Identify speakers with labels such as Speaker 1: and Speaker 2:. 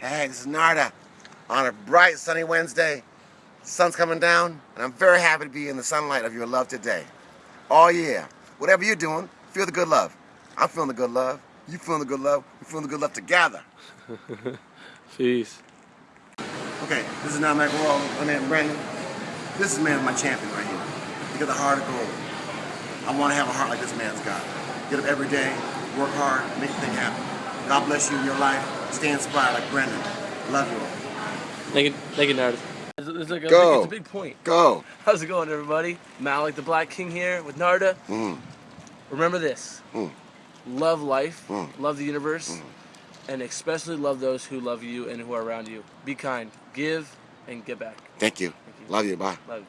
Speaker 1: Hey, this is Narda on a bright sunny Wednesday. Sun's coming down, and I'm very happy to be in the sunlight of your love today. Oh yeah, whatever you're doing, feel the good love. I'm feeling the good love. You feeling the good love. We're feeling the good love together.
Speaker 2: Peace.
Speaker 1: Okay, this is now Mac World. My name is Brandon. This is man my champion right here. He got the heart of gold. I want to have a heart like this man's got. Get up every day, work hard, make things happen. God bless you in your life. Stay inspired like Brendan. Love you all.
Speaker 2: Thank you, thank you, Nard. It's, it's like a
Speaker 1: Go.
Speaker 2: big, it's a big point.
Speaker 1: Go.
Speaker 2: How's it going, everybody? Malik, the Black King here with Narda.
Speaker 1: Mm.
Speaker 2: Remember this:
Speaker 1: Mm.
Speaker 2: love life,
Speaker 1: Mm.
Speaker 2: love the universe, and especially love those who love you and who are around you. Be kind, give, and get back.
Speaker 1: Thank you.
Speaker 2: Thank you.
Speaker 1: Love you. Bye.
Speaker 2: Love. you.